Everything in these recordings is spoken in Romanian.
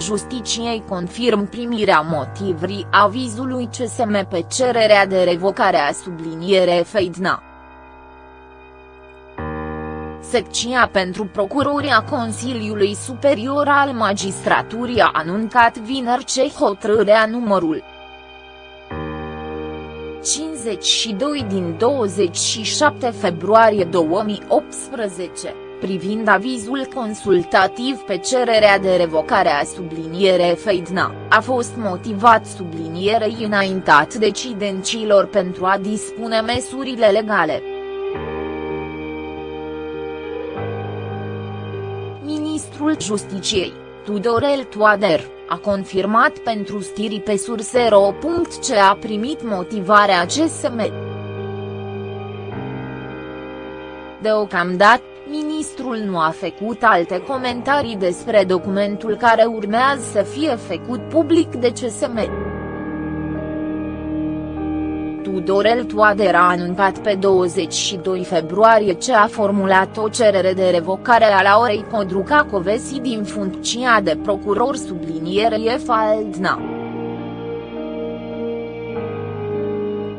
Justiciei confirm primirea motivrii avizului CSM pe cererea de revocare a subliniere Feidna. Secția pentru procurori a Consiliului Superior al Magistraturii a anuncat vineri ce hotărârea numărul 52 din 27 februarie 2018, privind avizul consultativ pe cererea de revocare a subliniere Feidna, a fost motivat sublinierei înaintat decidenților pentru a dispune măsurile legale. Ministrul Justiciei, Tudorel Toader, a confirmat pentru stiri pe sursero. Ce a primit motivarea CSM. Deocamdată, ministrul nu a făcut alte comentarii despre documentul care urmează să fie făcut public de CSM. Tudorel Toader a anuncat pe 22 februarie ce a formulat o cerere de revocare a Laurei Codruca Covesi din funcția de procuror sublinierie Faldna.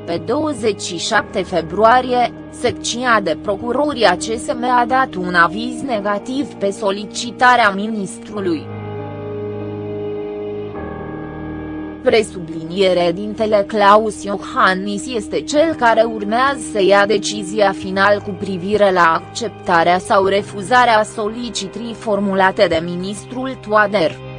Pe 27 februarie, secția de procurori a CSM a dat un aviz negativ pe solicitarea ministrului. Presubliniere dintele Claus Iohannis este cel care urmează să ia decizia final cu privire la acceptarea sau refuzarea solicitrii formulate de ministrul Toader.